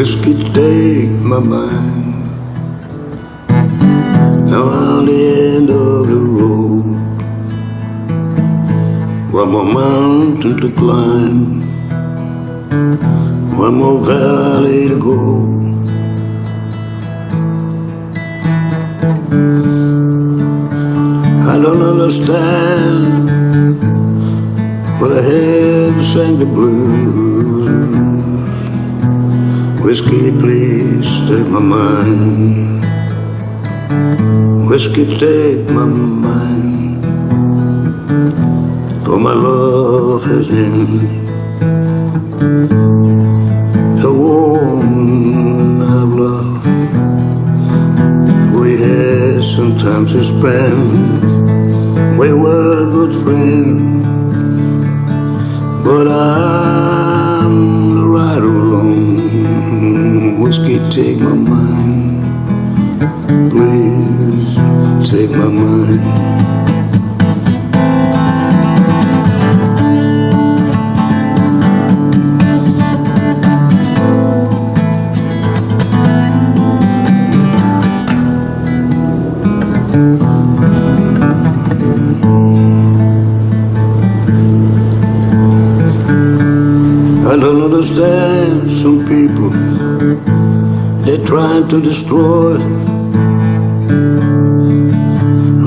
Whiskey take my mind. Now on the end of the road, one more mountain to climb, one more valley to go. I don't understand, but I to sing the blues. Whiskey, please take my mind. Whiskey, take my mind. For my love has ended. The woman I've loved, we had some time to spend. We were good friends, but I'm Whiskey, take my mind. Please take my mind. I don't understand some people They're trying to destroy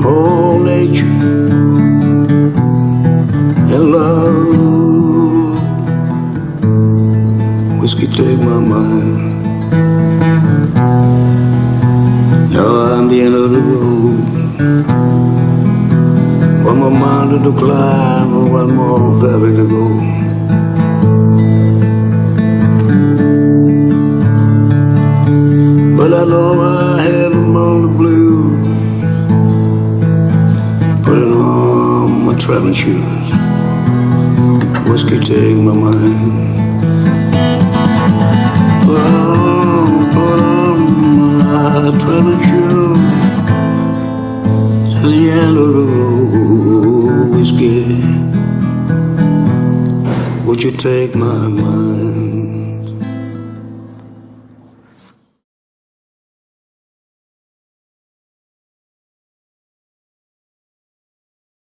all nature and love. Whiskey take my mind. Now I'm the end of the road. One more mountain to climb one more valley to go. I know I had them on the blue. Putting on my traveling shoes. Whiskey take my mind. Put on, put on my traveling shoes. To the end of the road Whiskey. Would you take my mind